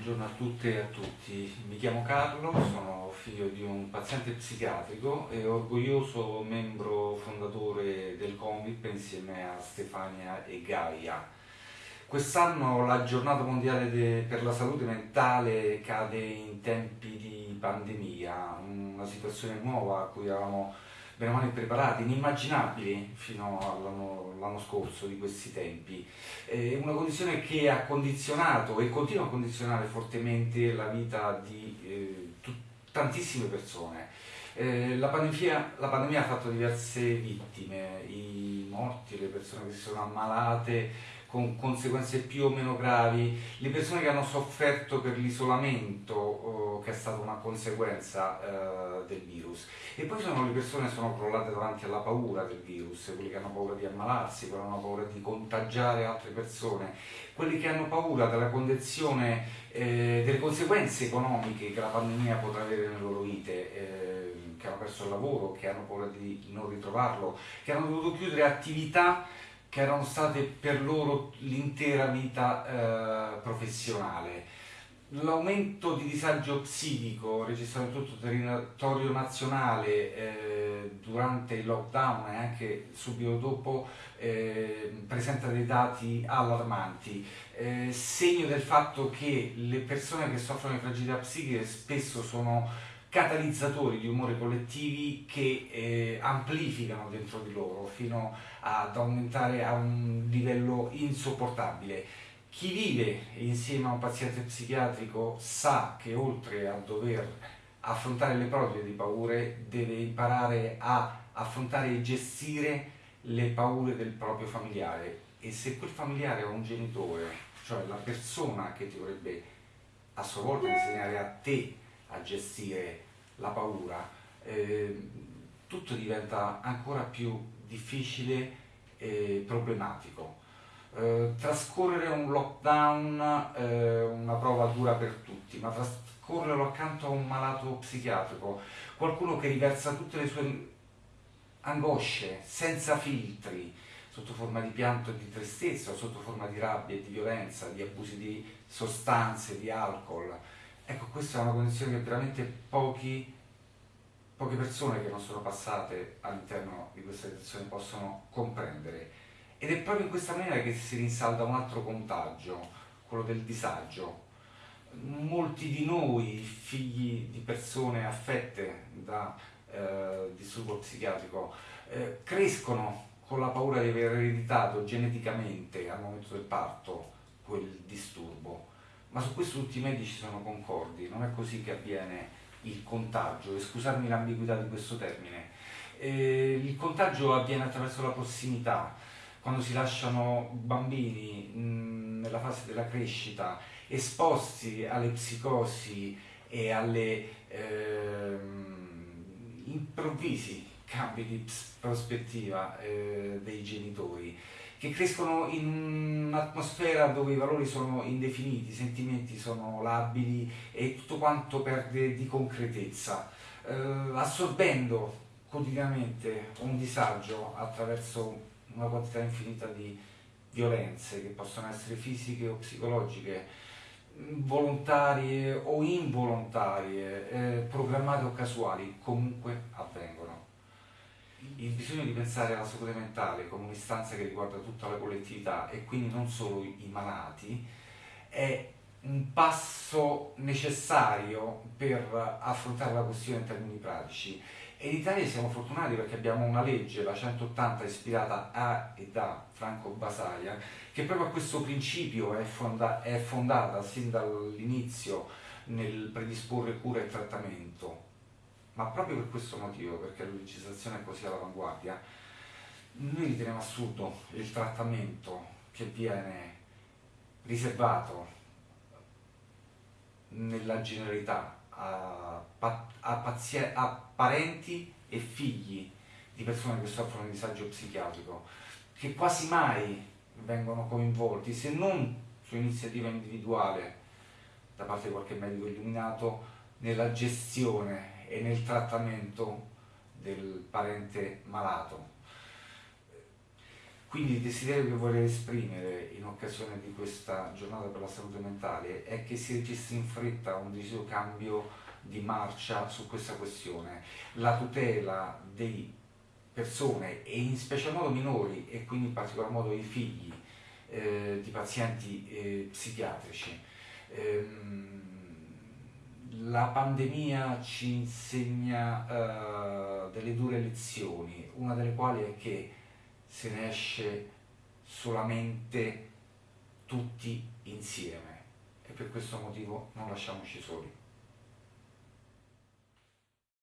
buongiorno a tutte e a tutti. Mi chiamo Carlo, sono figlio di un paziente psichiatrico e orgoglioso membro fondatore del Comip insieme a Stefania e Gaia. Quest'anno la giornata mondiale per la salute mentale cade in tempi di pandemia, una situazione nuova a cui eravamo bene o male preparati, inimmaginabili fino all'anno scorso di questi tempi. È una condizione che ha condizionato e continua a condizionare fortemente la vita di eh, tantissime persone. Eh, la, pandemia, la, pandemia, ha fatto diverse vittime, i morti, le persone che si sono ammalate, con conseguenze più o meno gravi, le persone che hanno sofferto per l'isolamento oh, che è stata una conseguenza eh, del virus e poi sono le persone che sono crollate davanti alla paura del virus, quelli che hanno paura di ammalarsi, quelli che hanno paura di contagiare altre persone, quelli che hanno paura della condizione, eh, delle conseguenze economiche che la pandemia potrà avere nelle loro vite. Eh, che hanno perso il lavoro, che hanno paura di non ritrovarlo, che hanno dovuto chiudere attività che erano state per loro l'intera vita eh, professionale. L'aumento di disagio psichico registrato in tutto il territorio nazionale eh, durante il lockdown e anche subito dopo eh, presenta dei dati allarmanti, eh, segno del fatto che le persone che soffrono di fragilità psichiche spesso sono catalizzatori di umori collettivi che eh, amplificano dentro di loro fino ad aumentare a un livello insopportabile. Chi vive insieme a un paziente psichiatrico sa che oltre a dover affrontare le proprie di paure deve imparare a affrontare e gestire le paure del proprio familiare e se quel familiare è un genitore, cioè la persona che ti dovrebbe a sua volta insegnare a te a gestire la paura, eh, tutto diventa ancora più difficile e problematico. Eh, trascorrere un lockdown eh, una prova dura per tutti, ma trascorrerlo accanto a un malato psichiatrico, qualcuno che riversa tutte le sue angosce senza filtri, sotto forma di pianto e di tristezza, sotto forma di rabbia e di violenza, di abusi di sostanze, di alcol, Ecco, questa è una condizione che veramente pochi, poche persone che non sono passate all'interno di questa situazione possono comprendere. Ed è proprio in questa maniera che si rinsalda un altro contagio, quello del disagio. Molti di noi, figli di persone affette da eh, disturbo psichiatrico, eh, crescono con la paura di aver ereditato geneticamente al momento del parto quel disturbo ma su questo tutti i medici sono concordi, non è così che avviene il contagio, e scusarmi l'ambiguità di questo termine. Eh, il contagio avviene attraverso la prossimità, quando si lasciano bambini mh, nella fase della crescita esposti alle psicosi e alle eh, improvvisi cambi di prospettiva eh, dei genitori che crescono in un'atmosfera dove i valori sono indefiniti, i sentimenti sono labili e tutto quanto perde di concretezza, eh, assorbendo quotidianamente un disagio attraverso una quantità infinita di violenze che possono essere fisiche o psicologiche, volontarie o involontarie, eh, programmate o casuali, comunque avvengono il bisogno di pensare alla salute mentale come un'istanza che riguarda tutta la collettività e quindi non solo i malati è un passo necessario per affrontare la questione in termini pratici. E in Italia siamo fortunati perché abbiamo una legge, la 180, ispirata a e da Franco Basaglia, che proprio a questo principio è, fonda è fondata sin dall'inizio nel predisporre cura e trattamento ma proprio per questo motivo, perché la legislazione è così all'avanguardia, noi riteniamo assurdo il trattamento che viene riservato nella generalità a, a, a parenti e figli di persone che soffrono di disagio psichiatrico, che quasi mai vengono coinvolti, se non su iniziativa individuale da parte di qualche medico illuminato, nella gestione e nel trattamento del parente malato. Quindi il desiderio che vorrei esprimere in occasione di questa giornata per la salute mentale è che si registri in fretta un deciso cambio di marcia su questa questione. La tutela di persone e in special modo minori e quindi in particolar modo i figli eh, di pazienti eh, psichiatrici. Ehm, la pandemia ci insegna uh, delle dure lezioni, una delle quali è che se ne esce solamente tutti insieme e per questo motivo non lasciamoci soli.